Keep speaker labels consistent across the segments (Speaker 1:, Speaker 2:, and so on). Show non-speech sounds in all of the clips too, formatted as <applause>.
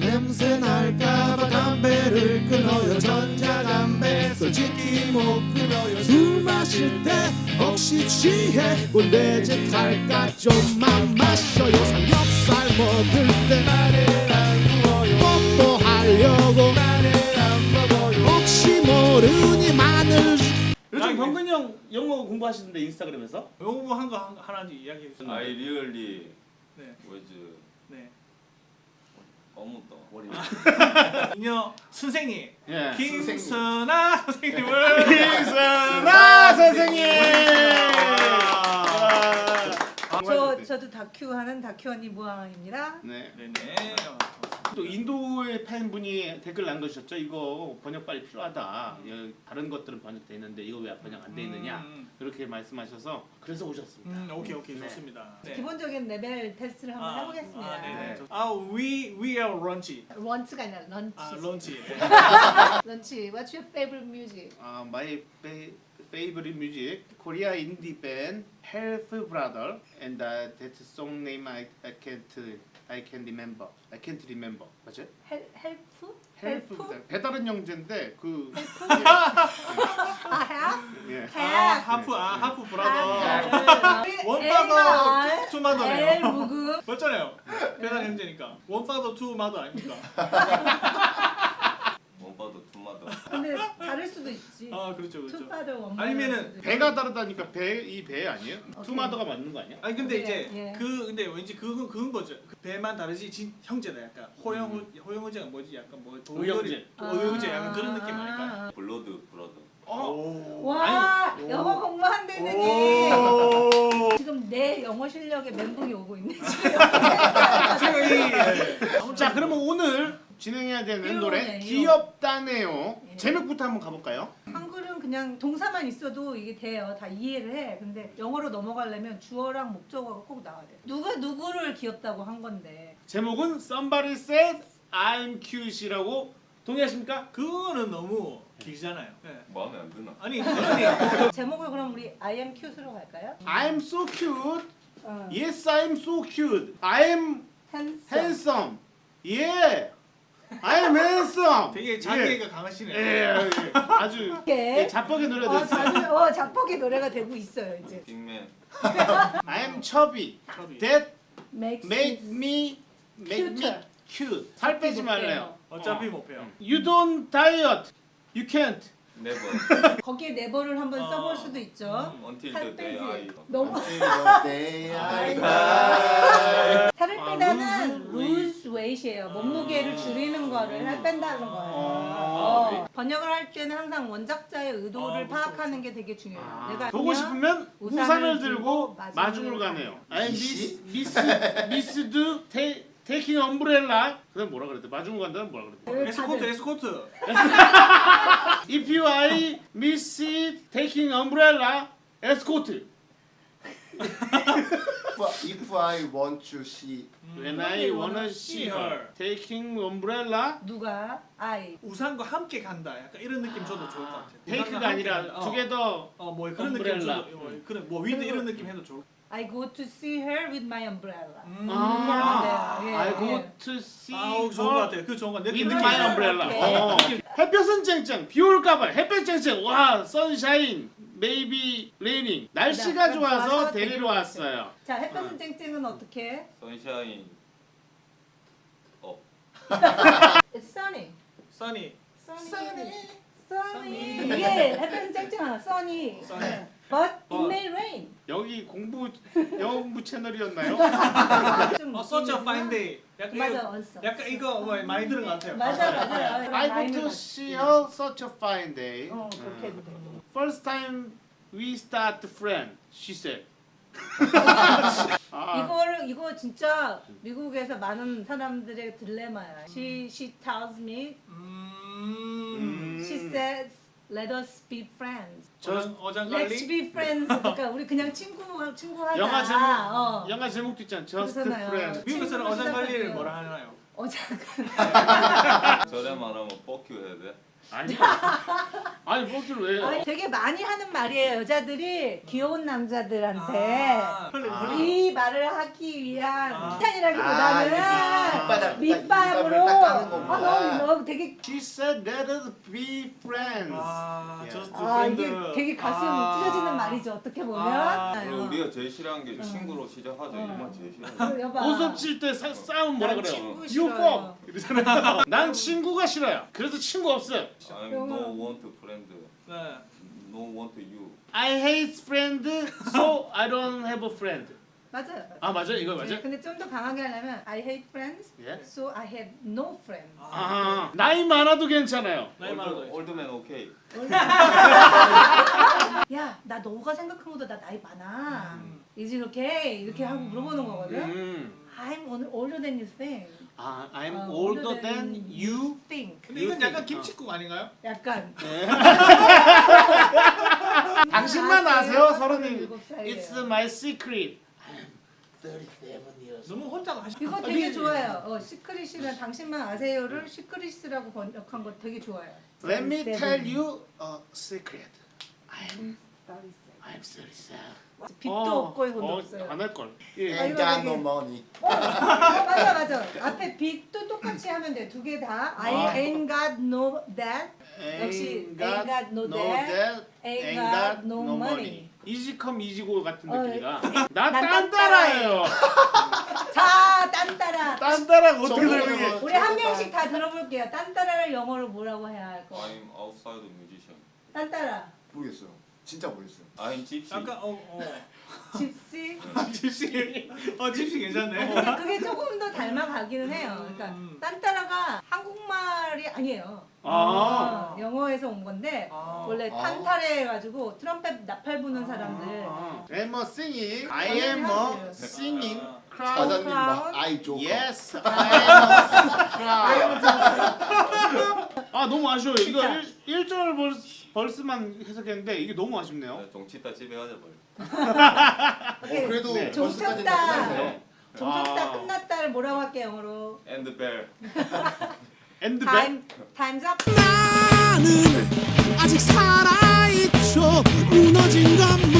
Speaker 1: 냄새 날까봐 담배를 끊어요 전자담배 솔직히 못 끊어요 술 마실 때 혹시 취해 꼴레짓 할까 좀만 마셔요 삼겹살 먹을 때 나를 안 구워요 뽀뽀하려고 나를 안 먹어요 혹시 모르니 마늘
Speaker 2: 요즘 병근이 형 영어 공부하시는데 인스타그램에서?
Speaker 3: 영어 한거 하나 이야기해 주세요.
Speaker 4: I really
Speaker 3: 네.
Speaker 4: was
Speaker 3: 네.
Speaker 4: 까먹었다. 머리. <laughs>
Speaker 3: 이녀 선생님
Speaker 2: 예.
Speaker 3: 김선아 선생님을
Speaker 2: 김선아 <laughs> 선생님.
Speaker 5: 저 저도 다큐 하는 다큐 언니 무항입니다.
Speaker 2: 네.
Speaker 3: 네네.
Speaker 2: 또 인도의 팬분이 댓글 남겨주셨죠. 이거 번역 빨리 필요하다. 예, 다른 것들은 번역돼 있는데 이거 왜 번역 안 돼 있느냐.
Speaker 3: 음,
Speaker 2: 이렇게 말씀하셔서 그래서 오셨습니다.
Speaker 3: 음, 오케이 오케이
Speaker 2: 네.
Speaker 3: 좋습니다. 네.
Speaker 5: 기본적인 레벨 테스트를 한번
Speaker 3: 아,
Speaker 5: 해보겠습니다.
Speaker 3: 아, 네네.
Speaker 2: 네.
Speaker 3: 좋- 아, we we are 런치.
Speaker 5: 런치가 아니라 런치.
Speaker 3: 아, 런치. 네.
Speaker 5: 런치. What's your favorite music?
Speaker 2: 아, my fa- favorite music, Korea indie band, Health Brother, and uh, that song name I, I can't I can remember. I can't remember. 맞아요?
Speaker 5: 헬 헬프?
Speaker 2: 헬프
Speaker 5: 헬프?
Speaker 2: 배다른 형제인데 그
Speaker 5: 아,
Speaker 2: 예. <laughs> 예.
Speaker 3: 아,
Speaker 5: 헬.
Speaker 3: 하프 아, 하프
Speaker 5: 아,
Speaker 3: 브라더.
Speaker 5: 헬.
Speaker 3: 원파더 투 마더네요.
Speaker 5: 무금.
Speaker 3: 맞잖아요. 배달 형제니까. 원파더 투 마더 아닙니까?
Speaker 4: 원바도 투마도.
Speaker 5: 근데 다를 수도 있지.
Speaker 3: 아, 그렇죠. 그렇죠.
Speaker 5: 투파더 원파.
Speaker 3: 아니면은
Speaker 2: 배가 다르다니까 배 이 배 아니에요?
Speaker 5: 오케이.
Speaker 2: 투마더가 맞는 거 아니야?
Speaker 3: 아니 근데
Speaker 5: 예,
Speaker 3: 이제
Speaker 5: 예.
Speaker 3: 그 근데 왠지 그건 그건 거죠. 그 배만 다르지 진 형제다 약간 호영 호영호제가 뭐지 약간 뭐
Speaker 2: 의형제.
Speaker 3: 의형제 약간 그런 느낌 아닐까?
Speaker 5: 아.
Speaker 4: 블러드 브라더.
Speaker 3: 오.
Speaker 5: 와
Speaker 3: 아니,
Speaker 5: 영어
Speaker 3: 오.
Speaker 5: 지금 내 영어 실력에 멘붕이 오고 있네 지금. <laughs>
Speaker 2: 자 그러면 오늘 진행해야 되는 노래. 귀엽다네요.
Speaker 5: 예.
Speaker 2: 제목부터 한번 가볼까요?
Speaker 5: 한글은 그냥 동사만 있어도 이게 돼요. 다 이해를 해. 근데 영어로 넘어가려면 주어랑 목적어가 꼭 나와야 돼. 누가 누구를 귀엽다고 한 건데.
Speaker 2: 제목은 Somebody Said I'm Cute이라고 동의하십니까?
Speaker 3: 그거는 너무 길잖아요. 네.
Speaker 4: 마음에 안 드나?
Speaker 3: 아니 아니 <laughs>
Speaker 5: 제목을 그럼 우리 I am cute로 갈까요?
Speaker 2: I'm so cute.
Speaker 5: 어.
Speaker 2: Yes, I'm so cute. I'm
Speaker 5: handsome.
Speaker 2: handsome. Yeah. I'm handsome.
Speaker 3: 되게 자기애가 강하시네.
Speaker 2: 예, 예, 예. 아주
Speaker 5: 이렇게.
Speaker 2: 예, 자뻑의 노래가
Speaker 5: 어,
Speaker 2: 됐어요.
Speaker 5: 어, 자뻑의 노래가 되고 있어요 이제.
Speaker 4: 빅맨. <laughs>
Speaker 2: I'm chubby.
Speaker 3: 첩이.
Speaker 2: That
Speaker 5: Makes
Speaker 2: make me make me
Speaker 5: Cuter.
Speaker 2: cute. 살 빼지 말래요.
Speaker 3: 어차피
Speaker 2: 어.
Speaker 3: 못 배워.
Speaker 2: You don't diet. You can't.
Speaker 4: Never. <laughs>
Speaker 5: 거기에 never를 한번
Speaker 3: 어.
Speaker 5: 써볼 수도 있죠.
Speaker 4: Until
Speaker 5: 살
Speaker 4: the day
Speaker 5: 빼지.
Speaker 4: I.
Speaker 5: 너무
Speaker 1: 네, <laughs>
Speaker 5: 살을
Speaker 2: 아,
Speaker 5: 빼다는
Speaker 2: lose
Speaker 5: lose weight이에요. 몸무게를 줄이는 거를 살 뺀다는 거예요.
Speaker 2: 어.
Speaker 5: 어. 번역을 할 때는 항상 원작자의 의도를
Speaker 3: 아, 그렇죠,
Speaker 5: 파악하는 게 되게 중요해요.
Speaker 2: 아,
Speaker 5: 내가
Speaker 2: 보고 싶으면
Speaker 5: 우산을
Speaker 2: 우산을
Speaker 5: 들고 마중을
Speaker 2: 가네요. I miss
Speaker 1: miss?
Speaker 2: miss miss do ta- taking umbrella. 그다음 뭐라 그랬대? 마중을 간다는 뭐라 그랬대?
Speaker 3: 에스코트
Speaker 5: 다들.
Speaker 3: 에스코트. <laughs>
Speaker 2: If you I miss taking umbrella, escort.
Speaker 1: If I want to see
Speaker 2: When I wanna see her taking umbrella,
Speaker 5: 누가 I
Speaker 3: 우산과 함께 간다. 약간 이런 느낌 줘도 좋을 것 같아요.
Speaker 2: take가 아니라
Speaker 3: 어.
Speaker 2: together.
Speaker 3: 어, 뭐 그런
Speaker 2: umbrella.
Speaker 3: 느낌 줘도 뭐, 그런 뭐 위드 이런 느낌 해도 좋을.
Speaker 5: I go to see her with my umbrella.
Speaker 3: 음.
Speaker 2: 아,
Speaker 5: 돼요. 예,
Speaker 2: I go
Speaker 5: 예.
Speaker 2: to see
Speaker 3: 아우 좋은 것
Speaker 2: her
Speaker 3: 같아요. 그 좋은 것 같아요.
Speaker 2: with
Speaker 3: 느낌
Speaker 2: my
Speaker 3: 느낌.
Speaker 2: umbrella. 어. 햇볕은 쨍쨍, 비 올까봐 햇볕 쨍쨍. 와, sunshine, maybe raining. 날씨가
Speaker 5: 네,
Speaker 2: 좋아서
Speaker 5: 좋아서
Speaker 2: 데리러 왔어요.
Speaker 5: 자, 햇볕은 쨍쨍은 어떻게?
Speaker 4: 선샤인. 어. <laughs>
Speaker 5: It's sunny. Sunny.
Speaker 3: Sunny.
Speaker 5: Sunny. 이게 햇볕은 쨍쨍하다. Sunny.
Speaker 3: Sunny.
Speaker 5: But it
Speaker 3: 어.
Speaker 5: may rain.
Speaker 2: 여기 공부 <laughs> 영어 공부 채널이었나요?
Speaker 5: 좀
Speaker 3: 어, such a fine day. 약간
Speaker 5: 맞아,
Speaker 3: 이거,
Speaker 5: 언써.
Speaker 3: 약간 이거 뭐 많이 들은 것 같아요.
Speaker 5: 맞아, 맞아.
Speaker 2: I go to see her such a fine day.
Speaker 5: 어, 그렇게 해도 돼.
Speaker 2: First time we start friend, she said. 아, <laughs>
Speaker 5: 이거를 이거 진짜 미국에서 많은 사람들의 딜레마야. She she tells me,
Speaker 3: 음.
Speaker 5: she says, let us be friends.
Speaker 3: 어장
Speaker 5: Let's
Speaker 3: 어장관리.
Speaker 5: be friends. 그러니까 우리 그냥 친구 친구 하자.
Speaker 2: 영화 제목
Speaker 5: 어.
Speaker 2: 영화 제목도 있잖아. Just
Speaker 5: 그렇잖아요.
Speaker 2: friend.
Speaker 3: 미국에서는 어장관리를. 뭐라 하나요?
Speaker 5: 어장
Speaker 4: 저래 말하면 뻑큐 해야 돼.
Speaker 2: 아니 <laughs> 아니 뻑큐를 왜?
Speaker 5: 아니, 되게 많이 하는 말이에요. 여자들이 귀여운 남자들한테
Speaker 3: 아,
Speaker 2: 아.
Speaker 5: 이 말을 하기 위한
Speaker 3: 아.
Speaker 5: 비탄이라기보다는
Speaker 1: 밑바닥,
Speaker 5: 밑밥으로 아. 너무, 너무 되게
Speaker 2: She said let us be friends.
Speaker 3: 아,
Speaker 2: 예.
Speaker 3: 저스트
Speaker 5: 아. 이게 되게 가슴
Speaker 3: 아.
Speaker 5: 찢어지는 말이죠. 어떻게 보면.
Speaker 3: 아,
Speaker 4: 그리고
Speaker 5: 어.
Speaker 4: 우리가 제일 싫어하는 게
Speaker 5: 어.
Speaker 4: 친구로 시작하죠.
Speaker 5: 어.
Speaker 4: 이만 제일.
Speaker 5: 여봐.
Speaker 2: 고섭 칠때 싸움 뭐라
Speaker 5: 난
Speaker 2: 그래요?
Speaker 5: 친구
Speaker 2: You
Speaker 5: 싫어요.
Speaker 2: fuck 이러잖아요. 난 친구가 싫어요. 그래서 친구 없어요.
Speaker 4: I'm no want friend.
Speaker 3: 네.
Speaker 4: No want you.
Speaker 2: I hate friend, so I don't have a friend.
Speaker 5: 맞아요. 아
Speaker 2: 맞아요, 이거
Speaker 5: 네,
Speaker 2: 맞아요.
Speaker 5: 근데 좀 더 강하게 하려면 I hate friends,
Speaker 2: 예?
Speaker 5: so I have no friends.
Speaker 2: 아 나이 많아도 괜찮아요.
Speaker 3: 나이 많아도
Speaker 4: old, old man okay.
Speaker 5: 야, 나 너가 생각한 것보다 나 나이 많아.
Speaker 3: 음.
Speaker 5: Is it okay? 이렇게 하고 물어보는 거거든.
Speaker 2: 음.
Speaker 5: I'm older than you think.
Speaker 2: 아 I'm
Speaker 5: 어,
Speaker 2: older than you.
Speaker 5: think.
Speaker 3: 근데 이건 약간 김치국 아닌가요?
Speaker 5: 약간. <laughs>
Speaker 2: 당신만
Speaker 5: 아,
Speaker 2: 아세요? 서른이.
Speaker 5: 37살이에요.
Speaker 2: It's my secret. I'm 37 years.
Speaker 3: 너무 혼자 하시.
Speaker 5: 이거 되게 좋아요. 어, secret이란 당신만 아세요를 secret이라고 번역한 거 되게 좋아요.
Speaker 2: Let me
Speaker 5: 37.
Speaker 2: tell you a secret. I'm
Speaker 5: 37.
Speaker 2: I'm 37.
Speaker 5: 빚도 없고 돈도 없어요.
Speaker 2: 안 할 걸. 예.
Speaker 5: 아, 이거
Speaker 1: got no money.
Speaker 5: 어, 맞아 맞아. 앞에 빚도 똑같이 하면 돼. 두 개 다. I
Speaker 2: 아.
Speaker 5: ain't got no that. 역시
Speaker 2: Ain't
Speaker 5: ain't got no that,
Speaker 2: that,
Speaker 5: ain't got no money.
Speaker 2: 이지컴 이지고 같은
Speaker 5: 어,
Speaker 2: 느낌이라. 난나
Speaker 5: 딴따라예요. <laughs> 자, 딴따라.
Speaker 2: 딴따라가 어떻게 설명해?
Speaker 5: 우리 한 명씩 다 들어볼게요. 딴따라를 영어로 뭐라고 해야 할 거?
Speaker 4: I'm outside musician.
Speaker 5: 딴따라.
Speaker 1: 모르겠어요. 진짜 모르겠어요.
Speaker 4: I'm gypsy.
Speaker 3: 약간 어 어.
Speaker 5: 집시.
Speaker 3: 집시. 어 집시 괜찮네.
Speaker 5: 근데 그게 조금 더 닮아가기는 해요. 그러니까
Speaker 3: 음.
Speaker 5: 딴따라가 한국말이 아니에요.
Speaker 2: 아.
Speaker 5: 어, 영어에서 온 건데
Speaker 3: 아.
Speaker 5: 원래
Speaker 1: 아.
Speaker 5: 탄타레 해가지고 트럼펫 나팔 부는 사람들.
Speaker 2: 아, I'm a singing. I am a singing.
Speaker 1: 사장님 아이 조커.
Speaker 2: Yes, <laughs> I am a <laughs> crowd. 아 너무 아쉬워요. 이거
Speaker 5: 진짜.
Speaker 2: 1, 절 벌스, 벌스만 해석했는데 이게 너무 아쉽네요.
Speaker 4: 네, 뭘.
Speaker 5: 오케이.
Speaker 1: 어, 그래도
Speaker 2: 네.
Speaker 5: 종쳤다.
Speaker 1: 끝났네요.
Speaker 5: 종쳤다
Speaker 2: 아.
Speaker 5: 끝났다를 뭐라고 할게 영어로?
Speaker 4: And bell.
Speaker 2: 엔드 백.
Speaker 5: 타임 타임즈 업.
Speaker 6: 나는 아직 살아있죠 무너진 건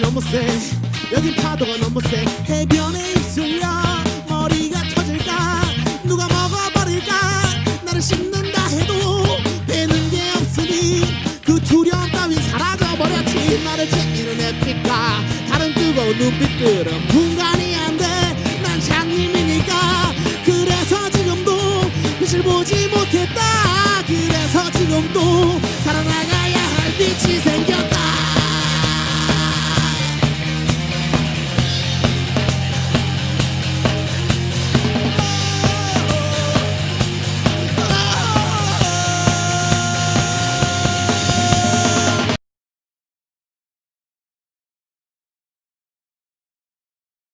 Speaker 6: 너무 세. 여기 파도가 너무 세. 해변에 있으려 머리가 터질까? 누가 먹어버릴까? 나를 씹는다 해도 되는 게 없으니 그 두려움 따윈 사라져버렸지. 나를 제끼는 햇빛과 다른 뜨거운 눈빛들은 분간이 안돼난 장님이니까. 그래서 지금도 빛을 보지 못했다. 그래서 지금도 살아나가야 할 빛이 생겨